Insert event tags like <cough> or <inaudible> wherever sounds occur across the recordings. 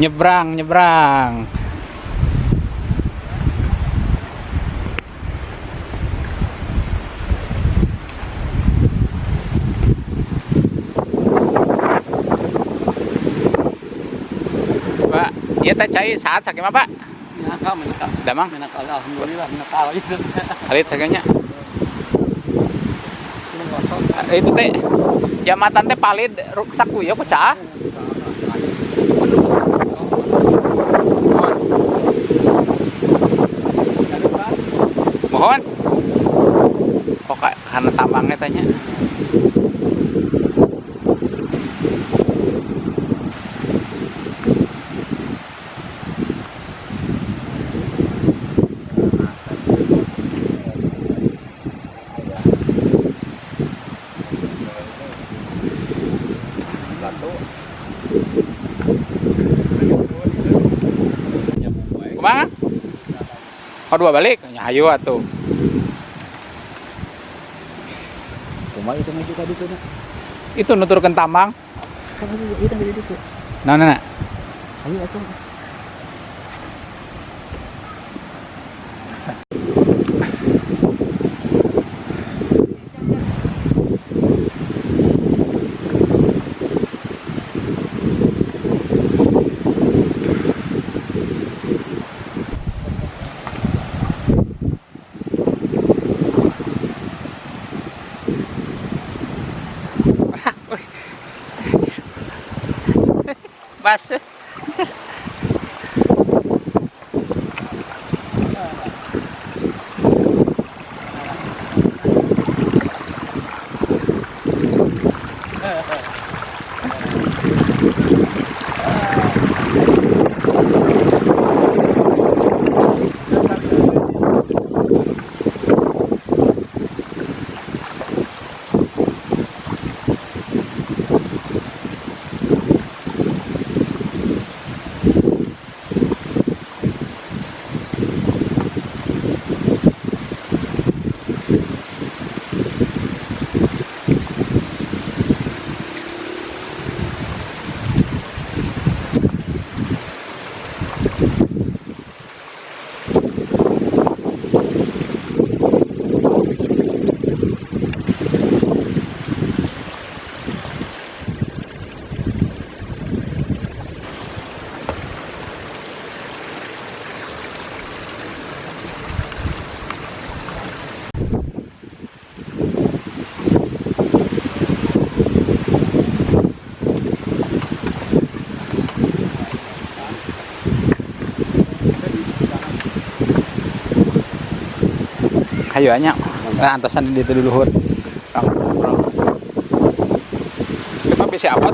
nyebrang nyebrang Pak, ya teh cai saat sakit apa? Menakal, minakal. Damang? Menakal, alhamdulillah menakal. itu. Alit sakitnya. Itu teh, jamatan teh palit rusak ku ya pecah. Mohon. Kok ka- karena tambangnya tanya. Kumaha? Oh dua balik? Ya ayo atuh. Cuma itu mah juga itu nak. Itu nuturkeun jadi itu. Nah, nah, nah. Ayo atuh. classe Ayo anya. Nah, antosan di itu dulu hur. Kita bisa apa?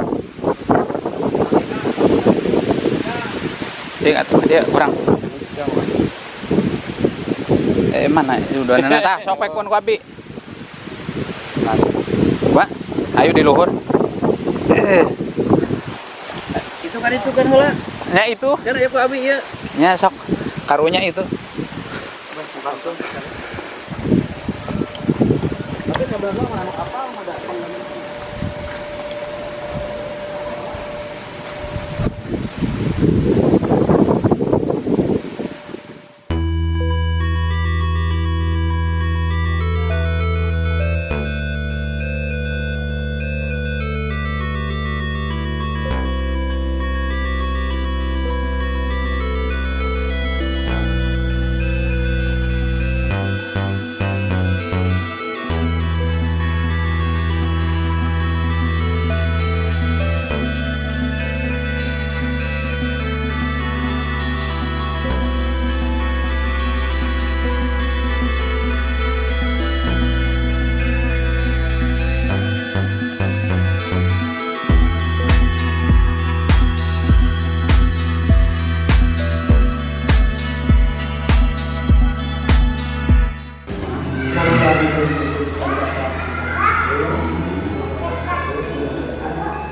Sing atuh dia kurang. Eh mana? Udah nana tah sok pekun ku abi. Wah, ayo di luhur. Itu kan itu kan heula. Nya itu, ya Pak Abi ya. nya sok karunya itu. Langsung. Tapi sebenarnya mana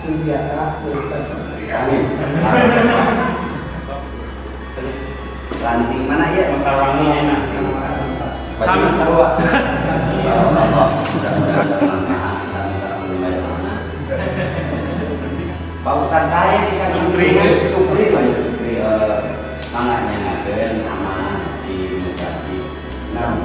kapal mau datang Ranting mana ya? Mentawangi enak. Sama sarua. Ya. <laughs> Pausan saya di sana Supri. Supri, Supri. eh, Manganya ngaden sama di Mujadi. Nah,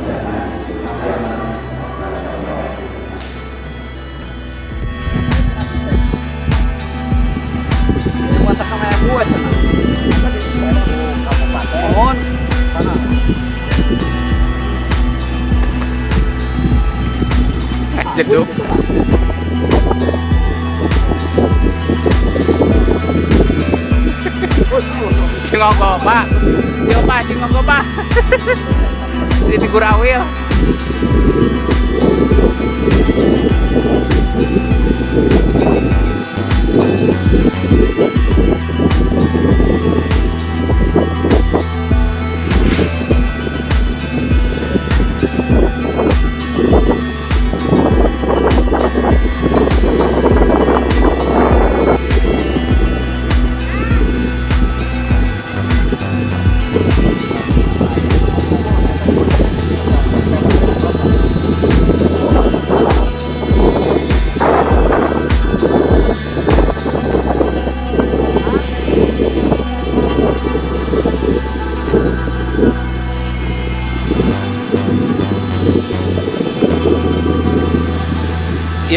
jeduk Cingongko pak Yo pak cingongko pak Ini gurawil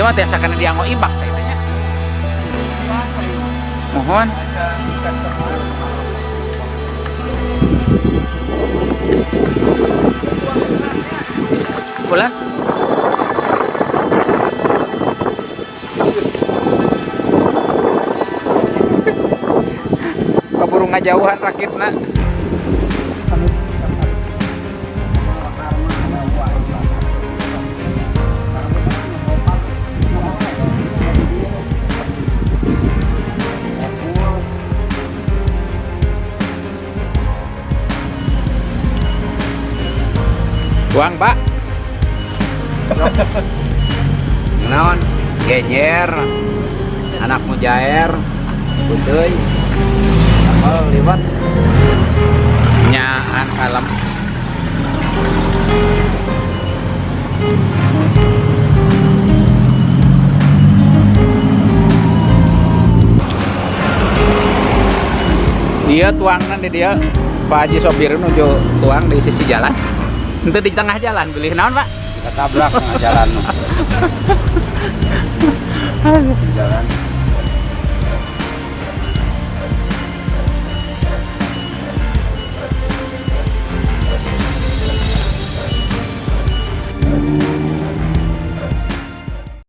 Iya mah tiasa kana dianggo ibak saya tanya. Mohon. Bulan. Kaburu ngajauhan rakitna. Uang, Pak. naon genyer anak mujair putih kapal liwat Nyaan kalem. Dia tuangan di dia Pak Haji Sopir nuju tuang di sisi jalan. Itu di tengah jalan, beli. Naon, Pak? ketabrak tengah jalan. <laughs> Jalan